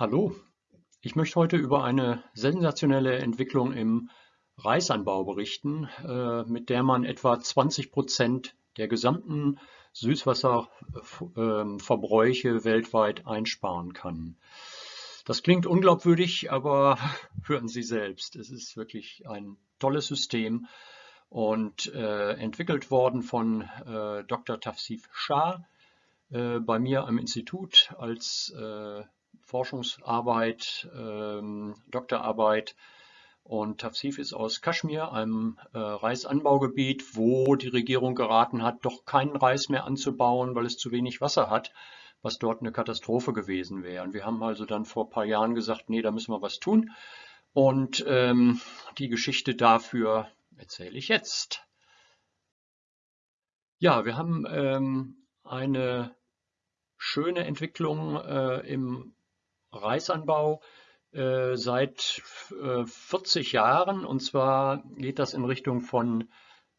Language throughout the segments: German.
Hallo, ich möchte heute über eine sensationelle Entwicklung im Reisanbau berichten, äh, mit der man etwa 20 Prozent der gesamten Süßwasserverbräuche weltweit einsparen kann. Das klingt unglaubwürdig, aber hören Sie selbst. Es ist wirklich ein tolles System und äh, entwickelt worden von äh, Dr. Tafsif Shah bei mir am Institut als Forschungsarbeit, ähm, Doktorarbeit. Und Tafsif ist aus Kaschmir, einem äh, Reisanbaugebiet, wo die Regierung geraten hat, doch keinen Reis mehr anzubauen, weil es zu wenig Wasser hat, was dort eine Katastrophe gewesen wäre. Und wir haben also dann vor ein paar Jahren gesagt, nee, da müssen wir was tun. Und ähm, die Geschichte dafür erzähle ich jetzt. Ja, wir haben ähm, eine schöne Entwicklung äh, im Reisanbau äh, seit äh, 40 Jahren. Und zwar geht das in Richtung von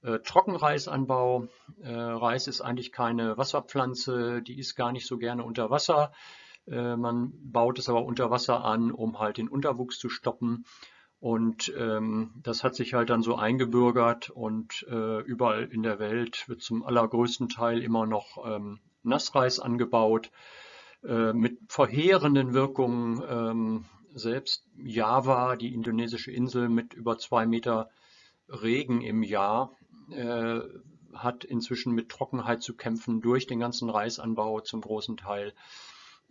äh, Trockenreisanbau. Äh, Reis ist eigentlich keine Wasserpflanze, die ist gar nicht so gerne unter Wasser. Äh, man baut es aber unter Wasser an, um halt den Unterwuchs zu stoppen. Und ähm, das hat sich halt dann so eingebürgert und äh, überall in der Welt wird zum allergrößten Teil immer noch ähm, Nassreis angebaut. Äh, mit verheerenden Wirkungen. Ähm, selbst Java, die indonesische Insel mit über zwei Meter Regen im Jahr, äh, hat inzwischen mit Trockenheit zu kämpfen durch den ganzen Reisanbau zum großen Teil.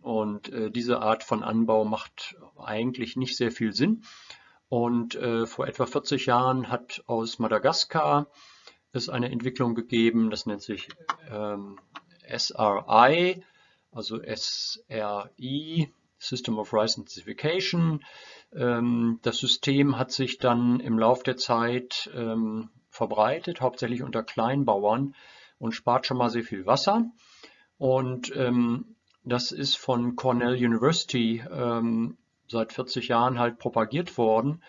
Und äh, diese Art von Anbau macht eigentlich nicht sehr viel Sinn. Und äh, vor etwa 40 Jahren hat aus Madagaskar es eine Entwicklung gegeben, das nennt sich ähm, SRI, also SRI, System of Rice Intensification. Ähm, das System hat sich dann im Laufe der Zeit ähm, verbreitet, hauptsächlich unter Kleinbauern und spart schon mal sehr viel Wasser. Und ähm, das ist von Cornell University seit 40 Jahren halt propagiert worden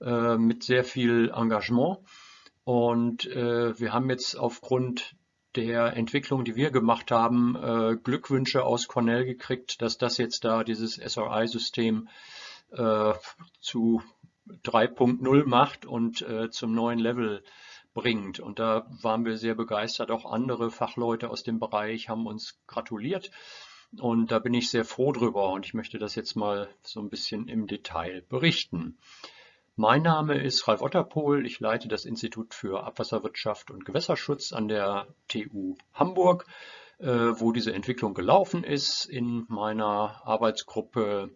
äh, mit sehr viel Engagement. Und äh, wir haben jetzt aufgrund der Entwicklung, die wir gemacht haben, äh, Glückwünsche aus Cornell gekriegt, dass das jetzt da dieses SRI-System äh, zu 3.0 macht und äh, zum neuen Level bringt. Und da waren wir sehr begeistert. Auch andere Fachleute aus dem Bereich haben uns gratuliert. Und da bin ich sehr froh drüber und ich möchte das jetzt mal so ein bisschen im Detail berichten. Mein Name ist Ralf Otterpohl. Ich leite das Institut für Abwasserwirtschaft und Gewässerschutz an der TU Hamburg, äh, wo diese Entwicklung gelaufen ist in meiner Arbeitsgruppe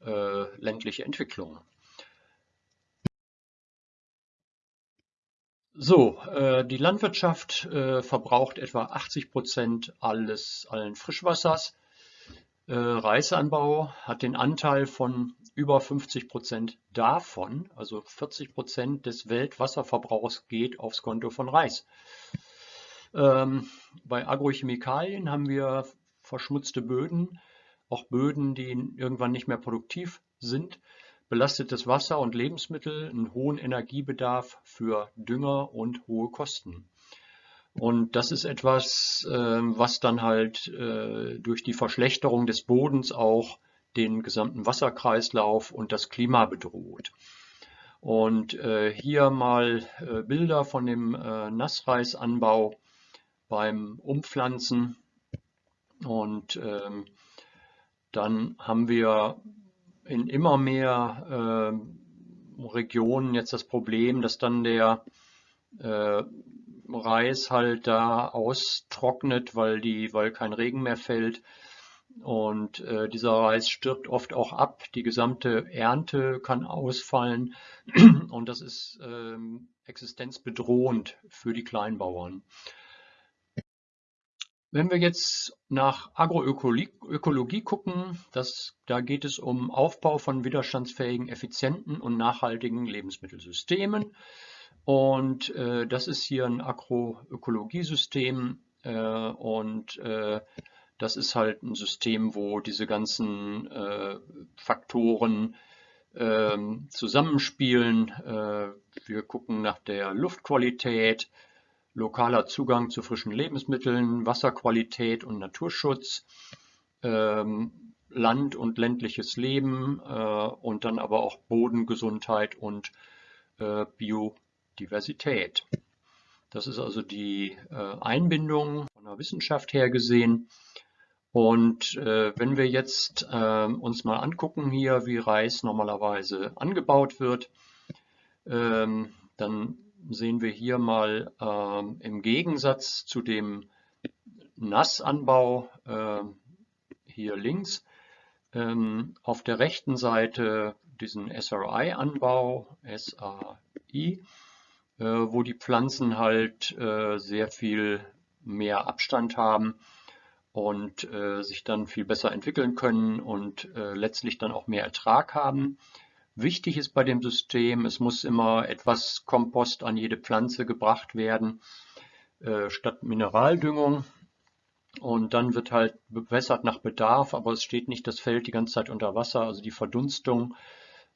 äh, ländliche Entwicklung. So, äh, die Landwirtschaft verbraucht etwa 80 Prozent alles, allen Frischwassers. Reisanbau hat den Anteil von über 50 Prozent davon, also 40 Prozent des Weltwasserverbrauchs geht aufs Konto von Reis. Ähm, bei Agrochemikalien haben wir verschmutzte Böden, auch Böden, die irgendwann nicht mehr produktiv sind, belastetes Wasser und Lebensmittel, einen hohen Energiebedarf für Dünger und hohe Kosten. Und das ist etwas, äh, was dann halt äh, durch die Verschlechterung des Bodens auch den gesamten Wasserkreislauf und das Klima bedroht. Und äh, hier mal äh, Bilder von dem Nassreisanbau beim Umpflanzen. Und ähm, dann haben wir in immer mehr äh, Regionen jetzt das Problem, dass dann der Reis halt da austrocknet, weil, die, weil kein Regen mehr fällt und äh, dieser Reis stirbt oft auch ab. Die gesamte Ernte kann ausfallen und das ist ähm, existenzbedrohend für die Kleinbauern. Wenn wir jetzt nach Agroökologie gucken, das, da geht es um Aufbau von widerstandsfähigen, effizienten und nachhaltigen Lebensmittelsystemen. Und äh, das ist hier ein Agroökologiesystem äh, und äh, das ist halt ein System, wo diese ganzen äh, Faktoren äh, zusammenspielen. Äh, wir gucken nach der Luftqualität, lokaler Zugang zu frischen Lebensmitteln, Wasserqualität und Naturschutz, ähm, Land und ländliches Leben äh, und dann aber auch Bodengesundheit und äh, Biodiversität. Das ist also die äh, Einbindung von der Wissenschaft her gesehen. Und äh, wenn wir jetzt äh, uns mal angucken hier, wie Reis normalerweise angebaut wird, ähm, dann sehen wir hier mal im Gegensatz zu dem Nassanbau hier links ähm, auf der rechten Seite diesen SRI-Anbau, SAI, wo die Pflanzen halt äh, sehr viel mehr Abstand haben und äh, sich dann viel besser entwickeln können und äh, letztlich dann auch mehr Ertrag haben. Wichtig ist bei dem System, es muss immer etwas Kompost an jede Pflanze gebracht werden, äh, statt Mineraldüngung. Und dann wird halt bewässert nach Bedarf, aber es steht nicht das Feld die ganze Zeit unter Wasser. Also die Verdunstung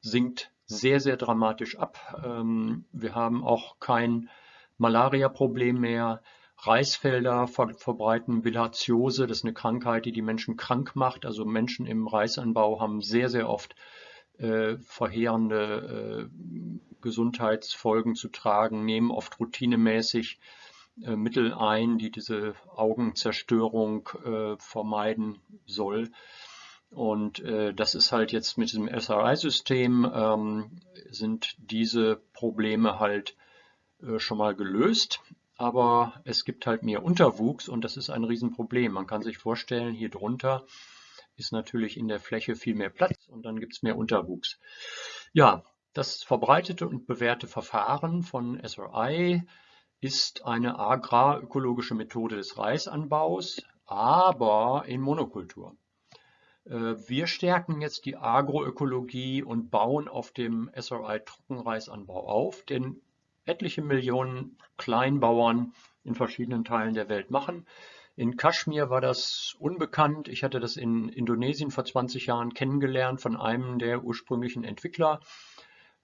sinkt sehr, sehr dramatisch ab. Ähm, wir haben auch kein Malaria-Problem mehr. Reisfelder ver verbreiten Bilharziose, das ist eine Krankheit, die die Menschen krank macht. Also Menschen im Reisanbau haben sehr, sehr oft äh, verheerende äh, Gesundheitsfolgen zu tragen, nehmen oft routinemäßig äh, Mittel ein, die diese Augenzerstörung äh, vermeiden soll. Und äh, das ist halt jetzt mit diesem SRI-System ähm, sind diese Probleme halt äh, schon mal gelöst. Aber es gibt halt mehr Unterwuchs und das ist ein Riesenproblem. Man kann sich vorstellen, hier drunter ist natürlich in der Fläche viel mehr Platz und dann gibt es mehr Unterwuchs. Ja, das verbreitete und bewährte Verfahren von SRI ist eine agrarökologische Methode des Reisanbaus, aber in Monokultur. Äh, wir stärken jetzt die Agroökologie und bauen auf dem SRI Trockenreisanbau auf, den etliche Millionen Kleinbauern in verschiedenen Teilen der Welt machen. In Kaschmir war das unbekannt. Ich hatte das in Indonesien vor 20 Jahren kennengelernt von einem der ursprünglichen Entwickler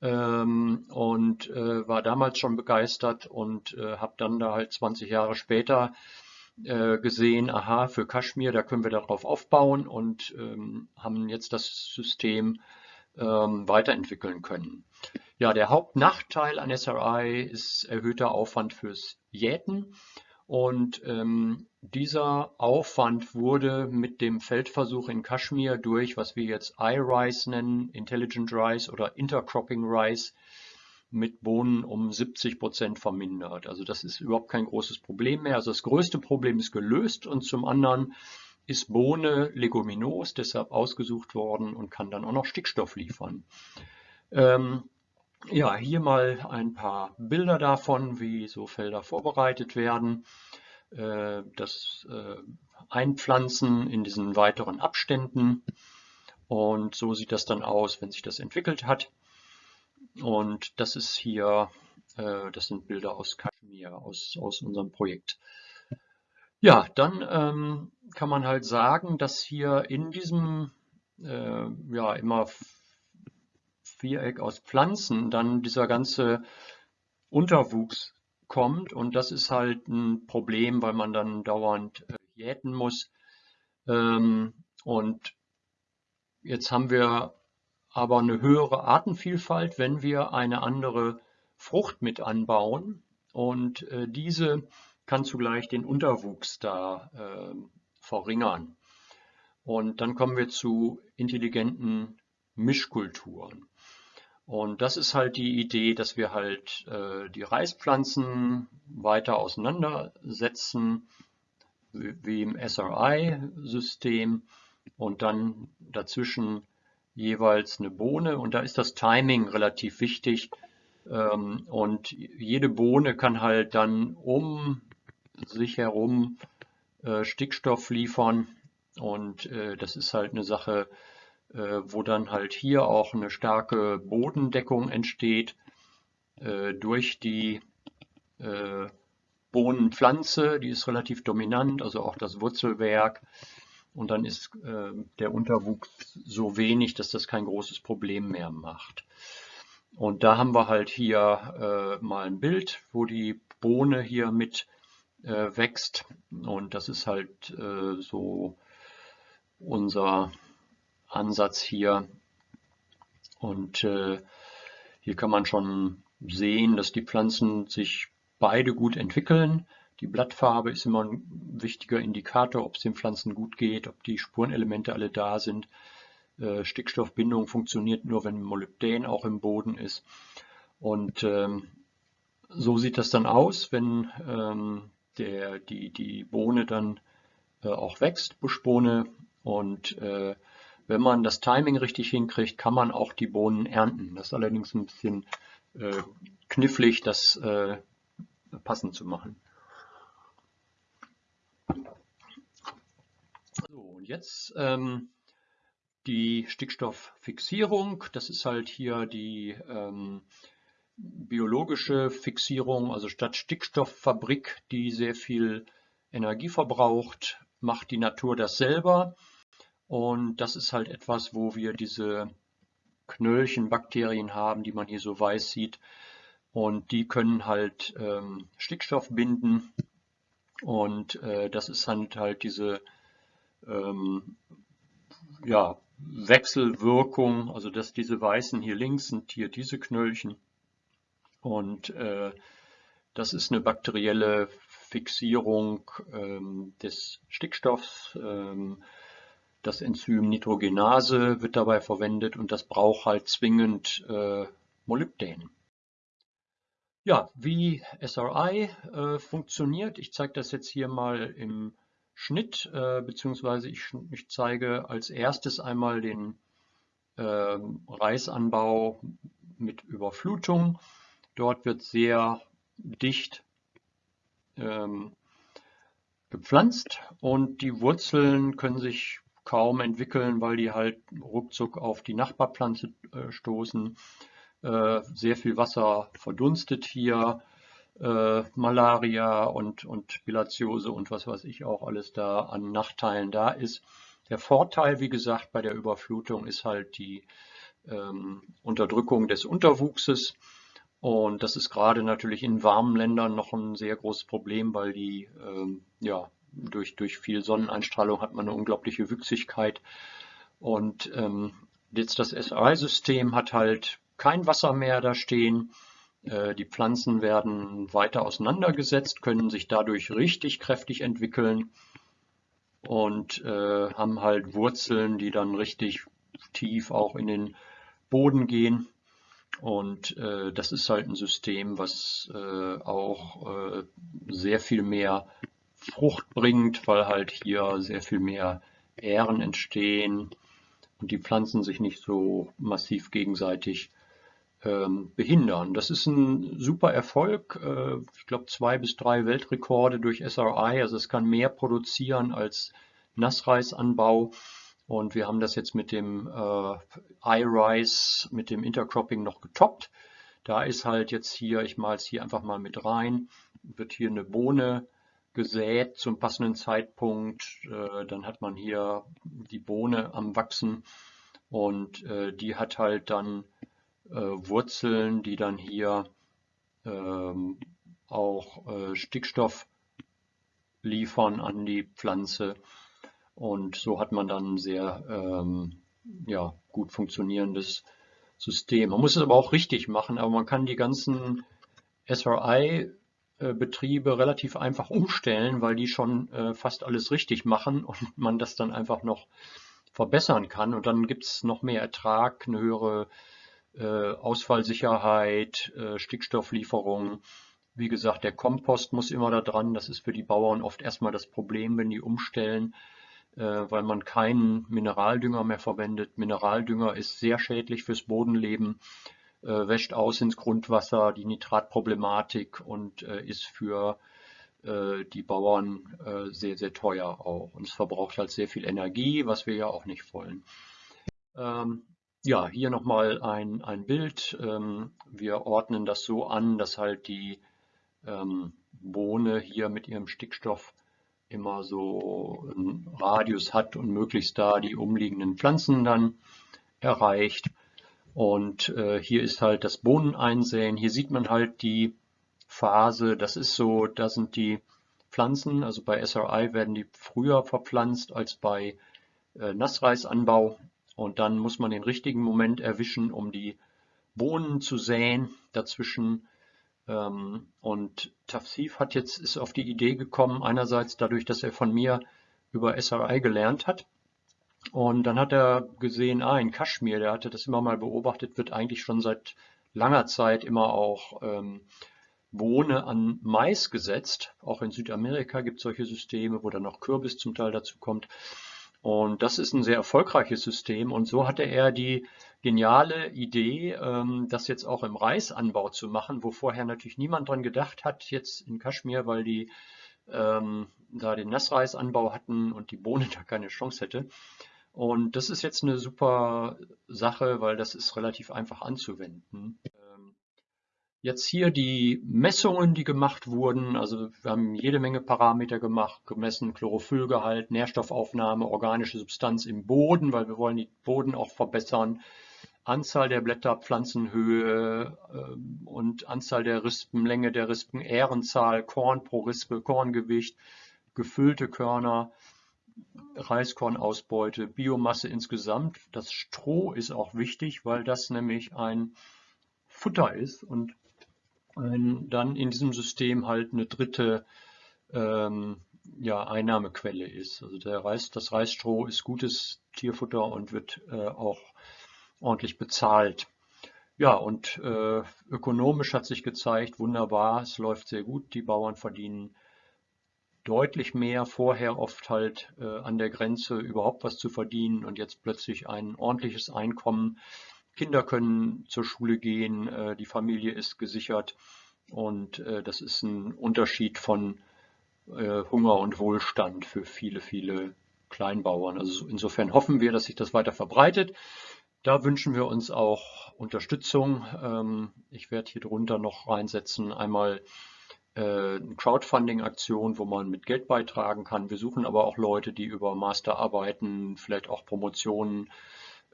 ähm, und äh, war damals schon begeistert und äh, habe dann da halt 20 Jahre später gesehen, aha, für Kaschmir, da können wir darauf aufbauen und ähm, haben jetzt das System ähm, weiterentwickeln können. Ja, der Hauptnachteil an SRI ist erhöhter Aufwand fürs Jäten. Und ähm, dieser Aufwand wurde mit dem Feldversuch in Kaschmir durch, was wir jetzt iRice nennen, Intelligent Rice oder Intercropping Rice, mit Bohnen um 70 Prozent vermindert. Also das ist überhaupt kein großes Problem mehr. Also das größte Problem ist gelöst und zum anderen ist Bohne leguminos, deshalb ausgesucht worden und kann dann auch noch Stickstoff liefern. Ähm, ja, hier mal ein paar Bilder davon, wie so Felder vorbereitet werden. Äh, das äh, Einpflanzen in diesen weiteren Abständen. Und so sieht das dann aus, wenn sich das entwickelt hat. Und das ist hier, äh, das sind Bilder aus Kaschmir, aus, aus unserem Projekt. Ja, dann ähm, kann man halt sagen, dass hier in diesem äh, ja immer Viereck aus Pflanzen dann dieser ganze Unterwuchs kommt und das ist halt ein Problem, weil man dann dauernd äh, jäten muss. Ähm, und jetzt haben wir aber eine höhere Artenvielfalt, wenn wir eine andere Frucht mit anbauen und äh, diese kann zugleich den Unterwuchs da äh, verringern. Und dann kommen wir zu intelligenten Mischkulturen. Und das ist halt die Idee, dass wir halt äh, die Reispflanzen weiter auseinandersetzen, wie, wie im SRI-System und dann dazwischen jeweils eine Bohne. Und da ist das Timing relativ wichtig. Ähm, und jede Bohne kann halt dann um sich herum äh, Stickstoff liefern. Und äh, das ist halt eine Sache, äh, wo dann halt hier auch eine starke Bodendeckung entsteht äh, durch die äh, Bohnenpflanze, die ist relativ dominant, also auch das Wurzelwerk. Und dann ist der Unterwuchs so wenig, dass das kein großes Problem mehr macht. Und da haben wir halt hier mal ein Bild, wo die Bohne hier mit wächst. Und das ist halt so unser Ansatz hier. Und äh, hier kann man schon sehen, dass die Pflanzen sich beide gut entwickeln. Die Blattfarbe ist immer ein wichtiger Indikator, ob es den Pflanzen gut geht, ob die Spurenelemente alle da sind. Äh, Stickstoffbindung funktioniert nur, wenn Molybdän auch im Boden ist. Und ähm, so sieht das dann aus, wenn ähm, der, die, die Bohne dann äh, auch wächst, Buschbohne. Und äh, wenn man das Timing richtig hinkriegt, kann man auch die Bohnen ernten. Das ist allerdings ein bisschen äh, knifflig, das äh, passend zu machen. So, und jetzt ähm, die Stickstofffixierung. Das ist halt hier die ähm, biologische Fixierung, also statt Stickstofffabrik, die sehr viel Energie verbraucht, macht die Natur das selber. Und das ist halt etwas, wo wir diese Knöllchenbakterien haben, die man hier so weiß sieht. Und die können halt ähm, Stickstoff binden. Und äh, das ist halt halt diese ähm, ja, Wechselwirkung, also dass diese weißen hier links sind hier diese Knöllchen. Und äh, das ist eine bakterielle Fixierung ähm, des Stickstoffs. Ähm, das Enzym Nitrogenase wird dabei verwendet und das braucht halt zwingend äh, Molybdän. Ja, wie SRI äh, funktioniert, ich zeige das jetzt hier mal im Schnitt, äh, beziehungsweise ich, ich, zeige als erstes einmal den äh, Reisanbau mit Überflutung. Dort wird sehr dicht ähm, gepflanzt und die Wurzeln können sich kaum entwickeln, weil die halt ruckzuck auf die Nachbarpflanze äh, stoßen. Äh, sehr viel Wasser verdunstet hier, äh, Malaria und, und Bilatiose und was weiß ich auch alles da an Nachteilen da ist. Der Vorteil, wie gesagt, bei der Überflutung ist halt die ähm, Unterdrückung des Unterwuchses. Und das ist gerade natürlich in warmen Ländern noch ein sehr großes Problem, weil die ähm, ja, durch, durch viel Sonneneinstrahlung hat man eine unglaubliche Wüchsigkeit. Und ähm, jetzt das SRI-System hat halt kein Wasser mehr da stehen. Äh, die Pflanzen werden weiter auseinandergesetzt, können sich dadurch richtig kräftig entwickeln und äh, haben halt Wurzeln, die dann richtig tief auch in den Boden gehen. Und äh, das ist halt ein System, was äh, auch äh, sehr viel mehr Frucht bringt, weil halt hier sehr viel mehr Ähren entstehen und die Pflanzen sich nicht so massiv gegenseitig ähm, behindern. Das ist ein super Erfolg. Äh, ich glaube zwei bis drei Weltrekorde durch SRI. Also es kann mehr produzieren als Nassreisanbau. Und wir haben das jetzt mit dem äh, iRice, mit dem Intercropping noch getoppt. Da ist halt jetzt hier, ich male es hier einfach mal mit rein, wird hier eine Bohne gesät zum passenden Zeitpunkt. Äh, dann hat man hier die Bohne am Wachsen und äh, die hat halt dann Wurzeln, die dann hier ähm, auch äh, Stickstoff liefern an die Pflanze. Und so hat man dann ein sehr ähm, ja, gut funktionierendes System. Man muss es aber auch richtig machen, aber man kann die ganzen SRI-Betriebe relativ einfach umstellen, weil die schon äh, fast alles richtig machen und man das dann einfach noch verbessern kann. Und dann gibt es noch mehr Ertrag, eine höhere äh, Ausfallsicherheit, äh, Stickstofflieferung. Wie gesagt, der Kompost muss immer da dran. Das ist für die Bauern oft erstmal das Problem, wenn die umstellen, äh, weil man keinen Mineraldünger mehr verwendet. Mineraldünger ist sehr schädlich fürs Bodenleben, wäscht aus ins Grundwasser, die Nitratproblematik und ist für die Bauern sehr, sehr teuer auch. Und es verbraucht halt sehr viel Energie, was wir ja auch nicht wollen. Ja, hier nochmal ein, ein Bild. Ähm, wir ordnen das so an, dass halt die ähm, Bohne hier mit ihrem Stickstoff immer so einen Radius hat und möglichst da die umliegenden Pflanzen dann erreicht. Und äh, hier ist halt das Bohneneinsäen. Hier sieht man halt die Phase. Das ist so, da sind die Pflanzen, also bei SRI werden die früher verpflanzt als bei äh, Nassreisanbau. Und dann muss man den richtigen Moment erwischen, um die Bohnen zu säen dazwischen. Ähm, und Tafsif hat jetzt, ist auf die Idee gekommen, einerseits dadurch, dass er von mir über SRI gelernt hat. Und dann hat er gesehen, ah, in Kaschmir, der hatte das immer mal beobachtet, wird eigentlich schon seit langer Zeit immer auch ähm, Bohne an Mais gesetzt. Auch in Südamerika gibt es solche Systeme, wo dann noch Kürbis zum Teil dazu kommt. Und das ist ein sehr erfolgreiches System. Und so hatte er die geniale Idee, ähm, das jetzt auch im Reisanbau zu machen, wo vorher natürlich niemand dran gedacht hat, jetzt in Kaschmir, weil die ähm, da den Nassreisanbau hatten und die Bohne da keine Chance hätte. Und das ist jetzt eine super Sache, weil das ist relativ einfach anzuwenden. Jetzt hier die Messungen, die gemacht wurden. Also wir haben jede Menge Parameter gemacht, gemessen Chlorophyllgehalt, Nährstoffaufnahme, organische Substanz im Boden, weil wir wollen den Boden auch verbessern. Anzahl der Blätter, Pflanzenhöhe äh, und Anzahl der Rispen, Länge der Rispen, Ährenzahl, Korn pro Rispe, Korngewicht, gefüllte Körner, Reiskornausbeute, Biomasse insgesamt. Das Stroh ist auch wichtig, weil das nämlich ein Futter ist und ein, dann in diesem System halt eine dritte ähm, ja, Einnahmequelle ist. Also der Reis, das Reisstroh ist gutes Tierfutter und wird äh, auch ordentlich bezahlt. Ja, und äh, ökonomisch hat sich gezeigt, wunderbar, es läuft sehr gut. Die Bauern verdienen deutlich mehr, vorher oft halt äh, an der Grenze überhaupt was zu verdienen und jetzt plötzlich ein ordentliches Einkommen Kinder können zur Schule gehen, äh, die Familie ist gesichert und äh, das ist ein Unterschied von äh, Hunger und Wohlstand für viele, viele Kleinbauern. Also insofern hoffen wir, dass sich das weiter verbreitet. Da wünschen wir uns auch Unterstützung. Ähm, ich werde hier drunter noch reinsetzen, einmal eine Crowdfunding-Aktion, wo man mit Geld beitragen kann. Wir suchen aber auch Leute, die über Masterarbeiten, vielleicht auch Promotionen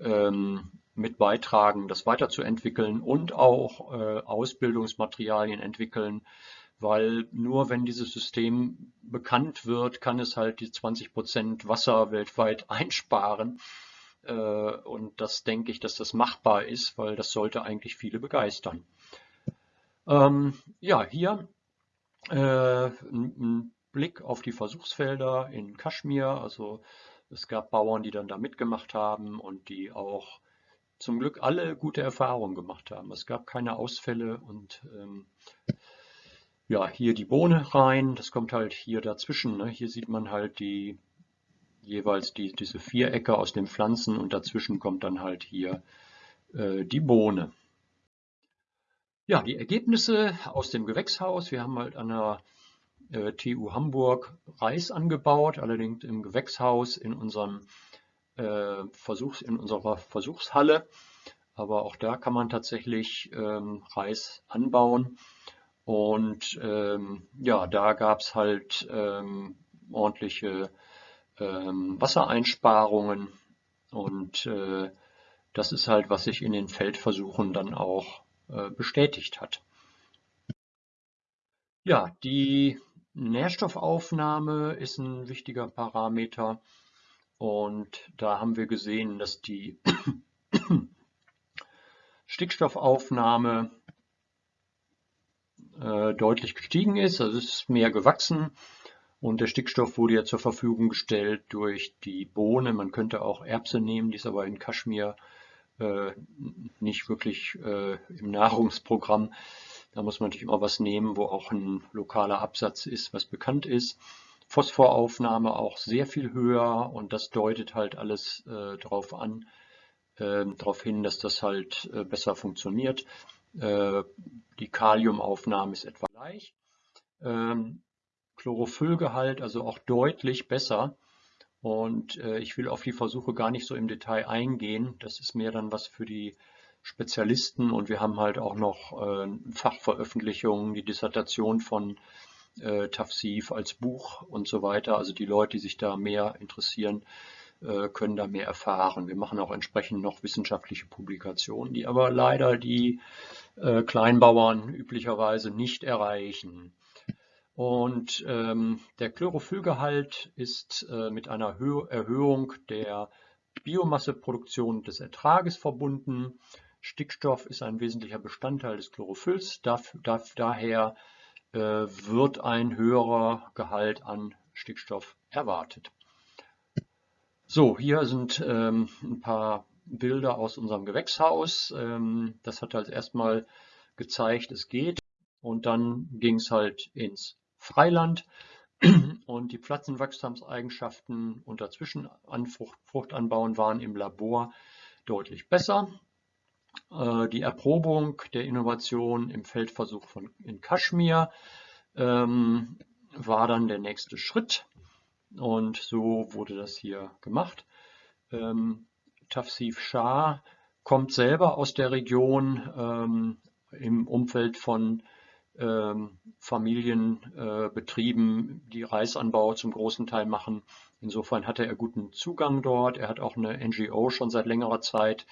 ähm, mit beitragen, das weiterzuentwickeln und auch äh, Ausbildungsmaterialien entwickeln, weil nur wenn dieses System bekannt wird, kann es halt die 20 Prozent Wasser weltweit einsparen. Äh, und das denke ich, dass das machbar ist, weil das sollte eigentlich viele begeistern. Ähm, ja, hier äh, ein Blick auf die Versuchsfelder in Kaschmir. Also es gab Bauern, die dann da mitgemacht haben und die auch zum Glück alle gute Erfahrungen gemacht haben. Es gab keine Ausfälle und ähm, ja, hier die Bohne rein, das kommt halt hier dazwischen. Ne? Hier sieht man halt die jeweils die, diese Vierecke aus den Pflanzen und dazwischen kommt dann halt hier äh, die Bohne. Ja, die Ergebnisse aus dem Gewächshaus. Wir haben halt an der äh, TU Hamburg Reis angebaut, allerdings im Gewächshaus in unserem äh, Versuchs, in unserer Versuchshalle. Aber auch da kann man tatsächlich ähm, Reis anbauen. Und ähm, ja, da gab es halt ähm, ordentliche ähm, Wassereinsparungen. Und äh, das ist halt, was sich in den Feldversuchen dann auch äh, bestätigt hat. Ja, die Nährstoffaufnahme ist ein wichtiger Parameter. Und da haben wir gesehen, dass die Stickstoffaufnahme äh, deutlich gestiegen ist. Also es ist mehr gewachsen und der Stickstoff wurde ja zur Verfügung gestellt durch die Bohne. Man könnte auch Erbse nehmen, die ist aber in Kaschmir äh, nicht wirklich äh, im Nahrungsprogramm. Da muss man natürlich immer was nehmen, wo auch ein lokaler Absatz ist, was bekannt ist. Phosphoraufnahme auch sehr viel höher und das deutet halt alles äh, darauf an, äh, darauf hin, dass das halt äh, besser funktioniert. Äh, die Kaliumaufnahme ist etwa gleich. Ähm, Chlorophyllgehalt also auch deutlich besser. Und äh, ich will auf die Versuche gar nicht so im Detail eingehen. Das ist mehr dann was für die Spezialisten und wir haben halt auch noch äh, Fachveröffentlichungen, die Dissertation von äh, Tafsif als Buch und so weiter. Also die Leute, die sich da mehr interessieren, äh, können da mehr erfahren. Wir machen auch entsprechend noch wissenschaftliche Publikationen, die aber leider die äh, Kleinbauern üblicherweise nicht erreichen. Und ähm, der Chlorophyllgehalt ist äh, mit einer Hö Erhöhung der Biomasseproduktion des Ertrages verbunden. Stickstoff ist ein wesentlicher Bestandteil des Chlorophylls, daher äh, wird ein höherer Gehalt an Stickstoff erwartet. So, hier sind ähm, ein paar Bilder aus unserem Gewächshaus. Ähm, das hat halt erstmal gezeigt, es geht. Und dann ging es halt ins Freiland. Und die Pflanzenwachstumseigenschaften unter Zwischenfruchtanbauen waren im Labor deutlich besser. Äh, die Erprobung der Innovation im Feldversuch von, in Kaschmir ähm, war dann der nächste Schritt. Und so wurde das hier gemacht. Ähm, Tafsif Shah kommt selber aus der Region ähm, im Umfeld von ähm, Familienbetrieben, äh, die Reisanbau zum großen Teil machen. Insofern hatte er guten Zugang dort. Er hat auch eine NGO schon seit längerer Zeit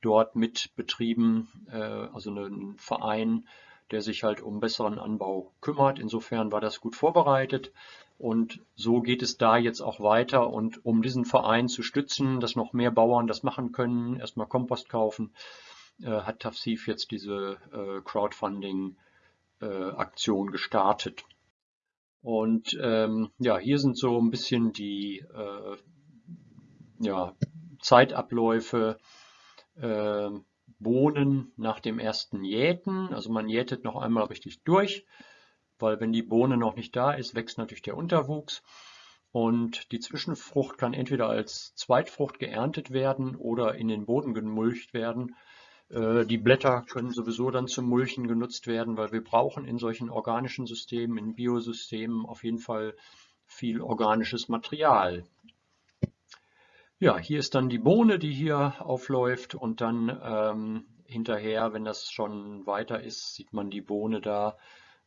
dort mit betrieben, äh, also einen Verein, der sich halt um besseren Anbau kümmert. Insofern war das gut vorbereitet. Und so geht es da jetzt auch weiter. Und um diesen Verein zu stützen, dass noch mehr Bauern das machen können, erstmal Kompost kaufen, äh, hat Tafsif jetzt diese äh, Crowdfunding-Aktion gestartet. Und ähm, ja, hier sind so ein bisschen die äh, ja, Zeitabläufe, äh, Bohnen nach dem ersten Jäten. Also man jätet noch einmal richtig durch, weil wenn die Bohne noch nicht da ist, wächst natürlich der Unterwuchs. Und die Zwischenfrucht kann entweder als Zweitfrucht geerntet werden oder in den Boden gemulcht werden. Äh, die Blätter können sowieso dann zum Mulchen genutzt werden, weil wir brauchen in solchen organischen Systemen, in Biosystemen auf jeden Fall viel organisches Material. Ja, hier ist dann die Bohne, die hier aufläuft und dann ähm, hinterher, wenn das schon weiter ist, sieht man die Bohne da,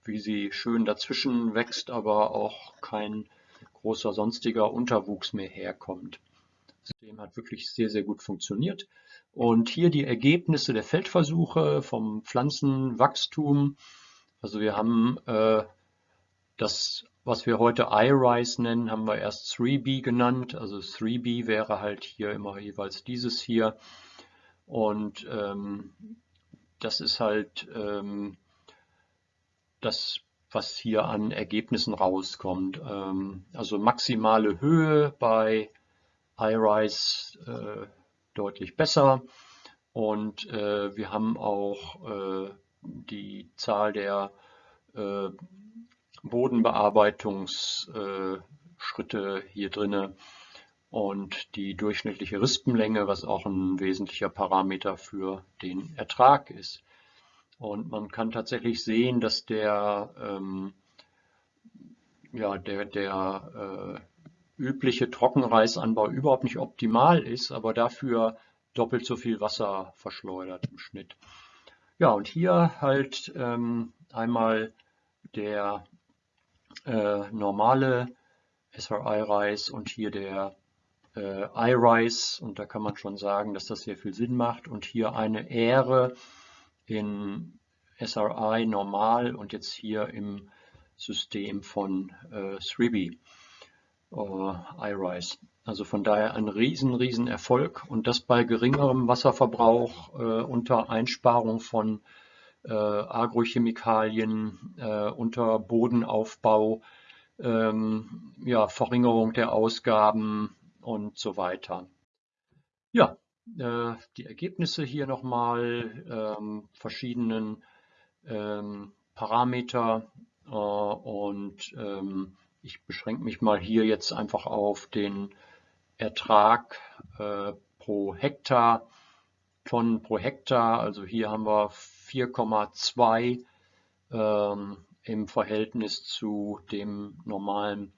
wie sie schön dazwischen wächst, aber auch kein großer sonstiger Unterwuchs mehr herkommt. Das System hat wirklich sehr, sehr gut funktioniert. Und hier die Ergebnisse der Feldversuche vom Pflanzenwachstum. Also wir haben äh, das was wir heute iRise nennen, haben wir erst 3B genannt. Also 3B wäre halt hier immer jeweils dieses hier. Und ähm, das ist halt ähm, das, was hier an Ergebnissen rauskommt. Ähm, also maximale Höhe bei iRise äh, deutlich besser. Und äh, wir haben auch äh, die Zahl der äh, Bodenbearbeitungsschritte hier drinne und die durchschnittliche Rispenlänge, was auch ein wesentlicher Parameter für den Ertrag ist. Und man kann tatsächlich sehen, dass der, ähm, ja, der, der äh, übliche Trockenreisanbau überhaupt nicht optimal ist, aber dafür doppelt so viel Wasser verschleudert im Schnitt. Ja, und hier halt ähm, einmal der äh, normale SRI-Reis und hier der äh, iRice und da kann man schon sagen, dass das sehr viel Sinn macht. Und hier eine Ähre in SRI normal und jetzt hier im System von äh, 3B äh, iRice. Also von daher ein riesen, riesen Erfolg. Und das bei geringerem Wasserverbrauch äh, unter Einsparung von Agrochemikalien, äh, unter Bodenaufbau, ähm, ja, Verringerung der Ausgaben und so weiter. Ja, äh, die Ergebnisse hier nochmal, ähm, verschiedenen ähm, Parameter äh, und ähm, ich beschränke mich mal hier jetzt einfach auf den Ertrag äh, pro Hektar, Tonnen pro Hektar. Also hier haben wir 4,2 ähm, im Verhältnis zu dem normalen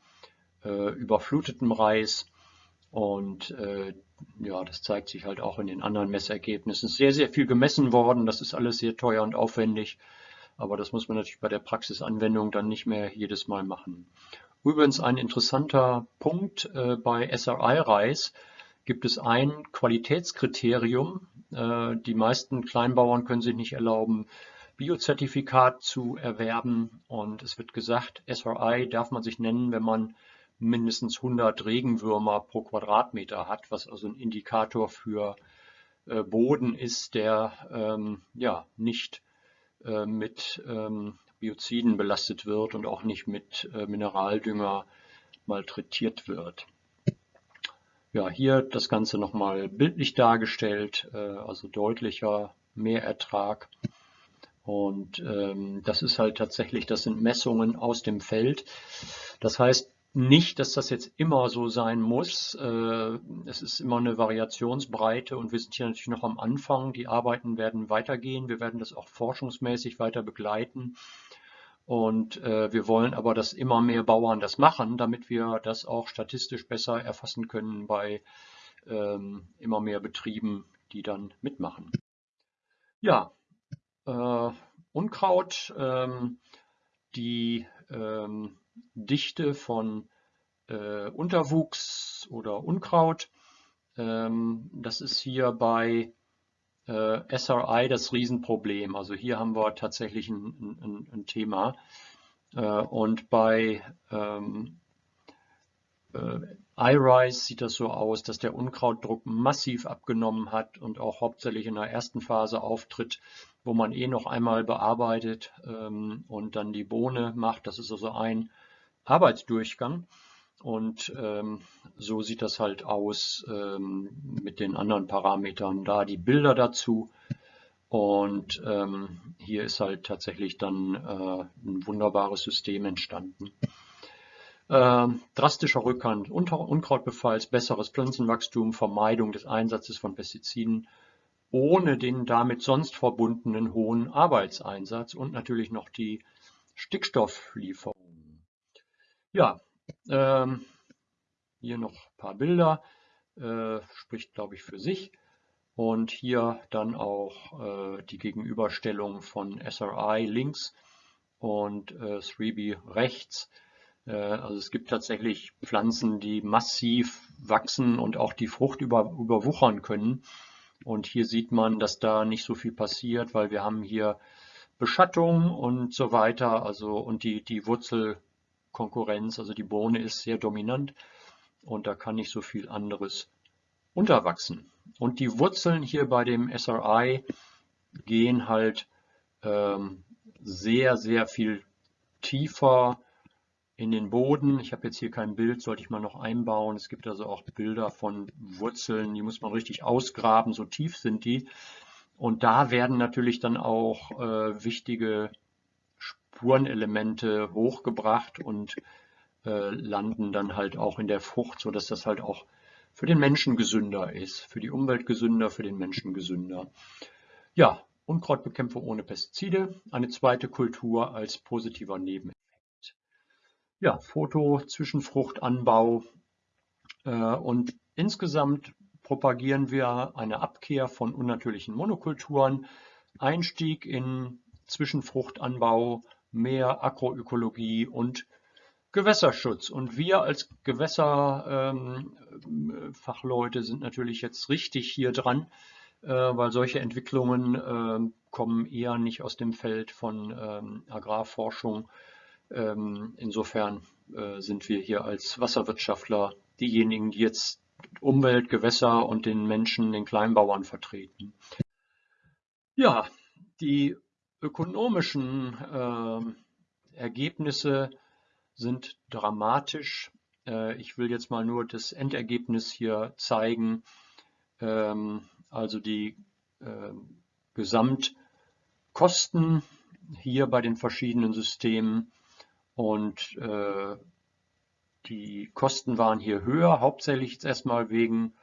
äh, überfluteten Reis. Und äh, ja, das zeigt sich halt auch in den anderen Messergebnissen. Sehr, sehr viel gemessen worden. Das ist alles sehr teuer und aufwendig. Aber das muss man natürlich bei der Praxisanwendung dann nicht mehr jedes Mal machen. Übrigens ein interessanter Punkt äh, bei SRI-Reis gibt es ein Qualitätskriterium, die meisten Kleinbauern können sich nicht erlauben, Biozertifikat zu erwerben. Und es wird gesagt, SRI darf man sich nennen, wenn man mindestens 100 Regenwürmer pro Quadratmeter hat, was also ein Indikator für äh, Boden ist, der ähm, ja nicht äh, mit ähm, Bioziden belastet wird und auch nicht mit äh, Mineraldünger malträtiert wird. Ja, hier das Ganze nochmal bildlich dargestellt, äh, also deutlicher Mehrertrag. Und ähm, das ist halt tatsächlich, das sind Messungen aus dem Feld. Das heißt nicht, dass das jetzt immer so sein muss. Äh, es ist immer eine Variationsbreite und wir sind hier natürlich noch am Anfang. Die Arbeiten werden weitergehen. Wir werden das auch forschungsmäßig weiter begleiten. Und äh, wir wollen aber, dass immer mehr Bauern das machen, damit wir das auch statistisch besser erfassen können bei ähm, immer mehr Betrieben, die dann mitmachen. Ja, äh, Unkraut, ähm, die ähm, Dichte von äh, Unterwuchs oder Unkraut. Ähm, das ist hier bei äh, SRI das Riesenproblem. Also hier haben wir tatsächlich ein, ein, ein Thema. Äh, und bei ähm, äh, iRise sieht das so aus, dass der Unkrautdruck massiv abgenommen hat und auch hauptsächlich in der ersten Phase auftritt, wo man eh noch einmal bearbeitet ähm, und dann die Bohne macht. Das ist also ein Arbeitsdurchgang. Und ähm, so sieht das halt aus ähm, mit den anderen Parametern. Da die Bilder dazu. Und ähm, hier ist halt tatsächlich dann äh, ein wunderbares System entstanden. Äh, drastischer Rückgang Unter Unkrautbefalls, besseres Pflanzenwachstum, Vermeidung des Einsatzes von Pestiziden ohne den damit sonst verbundenen hohen Arbeitseinsatz und natürlich noch die Stickstofflieferung. Ja, ähm, hier noch ein paar Bilder, äh, spricht glaube ich für sich. Und hier dann auch äh, die Gegenüberstellung von SRI links und äh, 3B rechts. Äh, also es gibt tatsächlich Pflanzen, die massiv wachsen und auch die Frucht über, überwuchern können. Und hier sieht man, dass da nicht so viel passiert, weil wir haben hier Beschattung und so weiter. Also und die, die Wurzel Konkurrenz. Also die Bohne ist sehr dominant und da kann nicht so viel anderes unterwachsen. Und die Wurzeln hier bei dem SRI gehen halt ähm, sehr, sehr viel tiefer in den Boden. Ich habe jetzt hier kein Bild, sollte ich mal noch einbauen. Es gibt also auch Bilder von Wurzeln, die muss man richtig ausgraben, so tief sind die. Und da werden natürlich dann auch äh, wichtige Spurenelemente hochgebracht und äh, landen dann halt auch in der Frucht, so dass das halt auch für den Menschen gesünder ist, für die Umwelt gesünder, für den Menschen gesünder. Ja, Unkrautbekämpfung ohne Pestizide, eine zweite Kultur als positiver Nebeneffekt. Ja, Foto, Zwischenfruchtanbau äh, und insgesamt propagieren wir eine Abkehr von unnatürlichen Monokulturen, Einstieg in Zwischenfruchtanbau, mehr Agroökologie und Gewässerschutz. Und wir als Gewässerfachleute ähm, sind natürlich jetzt richtig hier dran, äh, weil solche Entwicklungen äh, kommen eher nicht aus dem Feld von ähm, Agrarforschung. Ähm, insofern äh, sind wir hier als Wasserwirtschaftler diejenigen, die jetzt Umwelt, Gewässer und den Menschen, den Kleinbauern vertreten. Ja, die ökonomischen äh, Ergebnisse sind dramatisch. Äh, ich will jetzt mal nur das Endergebnis hier zeigen. Ähm, also die äh, Gesamtkosten hier bei den verschiedenen Systemen und äh, die Kosten waren hier höher, hauptsächlich jetzt erstmal wegen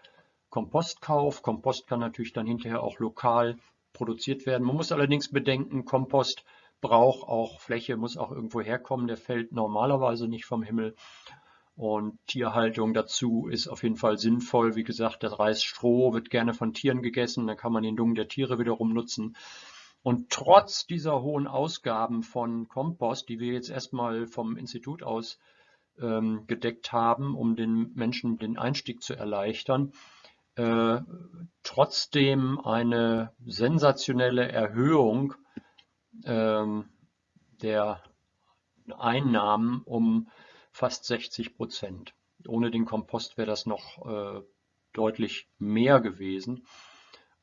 Kompostkauf. Kompost kann natürlich dann hinterher auch lokal produziert werden. Man muss allerdings bedenken, Kompost braucht auch Fläche, muss auch irgendwo herkommen. Der fällt normalerweise nicht vom Himmel. Und Tierhaltung dazu ist auf jeden Fall sinnvoll. Wie gesagt, das Reisstroh wird gerne von Tieren gegessen. Dann kann man den Dung der Tiere wiederum nutzen. Und trotz dieser hohen Ausgaben von Kompost, die wir jetzt erstmal vom Institut aus ähm, gedeckt haben, um den Menschen den Einstieg zu erleichtern, äh, trotzdem eine sensationelle Erhöhung ähm, der Einnahmen um fast 60 Prozent. Ohne den Kompost wäre das noch äh, deutlich mehr gewesen.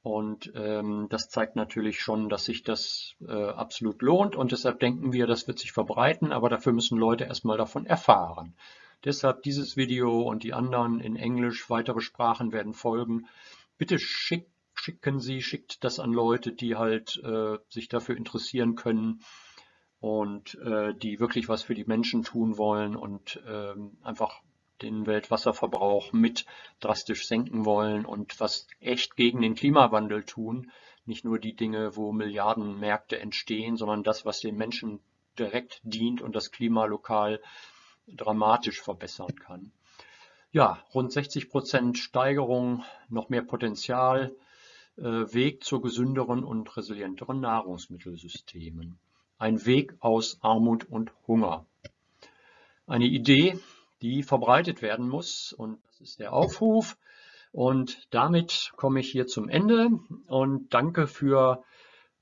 Und ähm, das zeigt natürlich schon, dass sich das äh, absolut lohnt. Und deshalb denken wir, das wird sich verbreiten, aber dafür müssen Leute erstmal davon erfahren. Deshalb dieses Video und die anderen in Englisch, weitere Sprachen werden folgen. Bitte schick, schicken Sie, schickt das an Leute, die halt äh, sich dafür interessieren können und äh, die wirklich was für die Menschen tun wollen und ähm, einfach den Weltwasserverbrauch mit drastisch senken wollen und was echt gegen den Klimawandel tun. Nicht nur die Dinge, wo Milliardenmärkte entstehen, sondern das, was den Menschen direkt dient und das Klima lokal dramatisch verbessern kann. Ja, rund 60 Prozent Steigerung, noch mehr Potenzial, äh, Weg zu gesünderen und resilienteren Nahrungsmittelsystemen. Ein Weg aus Armut und Hunger. Eine Idee, die verbreitet werden muss. Und das ist der Aufruf. Und damit komme ich hier zum Ende und danke für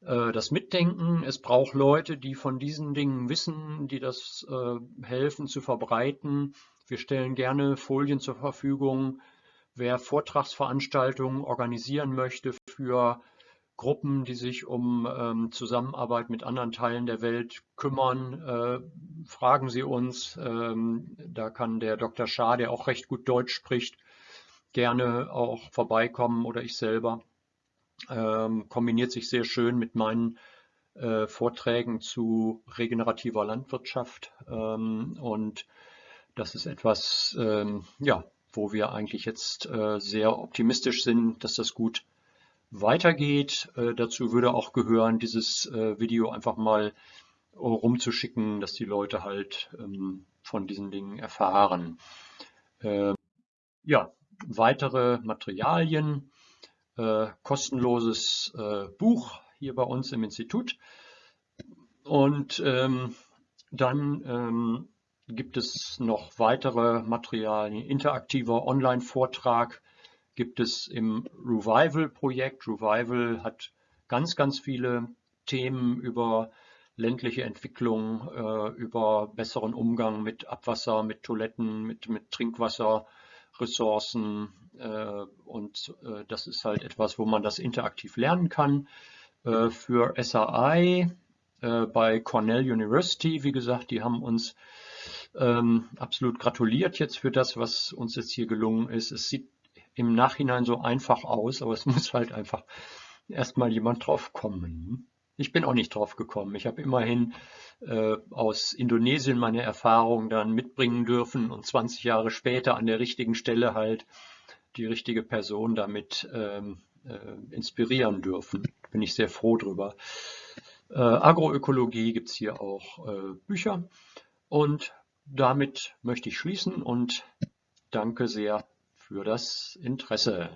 äh, das Mitdenken. Es braucht Leute, die von diesen Dingen wissen, die das äh, helfen zu verbreiten. Wir stellen gerne Folien zur Verfügung. Wer Vortragsveranstaltungen organisieren möchte für Gruppen, die sich um ähm, Zusammenarbeit mit anderen Teilen der Welt kümmern, äh, fragen Sie uns. Ähm, da kann der Dr. Schaar, der auch recht gut Deutsch spricht, gerne auch vorbeikommen oder ich selber. Ähm, kombiniert sich sehr schön mit meinen äh, Vorträgen zu regenerativer Landwirtschaft. Ähm, und das ist etwas, ähm, ja, wo wir eigentlich jetzt äh, sehr optimistisch sind, dass das gut weitergeht. Äh, dazu würde auch gehören, dieses äh, Video einfach mal rumzuschicken, dass die Leute halt ähm, von diesen Dingen erfahren. Äh, ja, weitere Materialien, äh, kostenloses äh, Buch hier bei uns im Institut. Und ähm, dann ähm, gibt es noch weitere Materialien, interaktiver Online-Vortrag gibt es im Revival-Projekt. Revival hat ganz, ganz viele Themen über ländliche Entwicklung, äh, über besseren Umgang mit Abwasser, mit Toiletten, mit, mit Trinkwasserressourcen. Äh, und äh, das ist halt etwas, wo man das interaktiv lernen kann. Äh, für äh, bei Cornell University, wie gesagt, die haben uns ähm, absolut gratuliert jetzt für das, was uns jetzt hier gelungen ist. Es sieht im Nachhinein so einfach aus, aber es muss halt einfach erstmal jemand drauf kommen. Ich bin auch nicht drauf gekommen. Ich habe immerhin äh, aus Indonesien meine Erfahrungen dann mitbringen dürfen und 20 Jahre später an der richtigen Stelle halt die richtige Person damit ähm, äh, inspirieren dürfen. Bin ich sehr froh drüber. Äh, Agroökologie gibt es hier auch äh, Bücher und damit möchte ich schließen und danke sehr für das Interesse.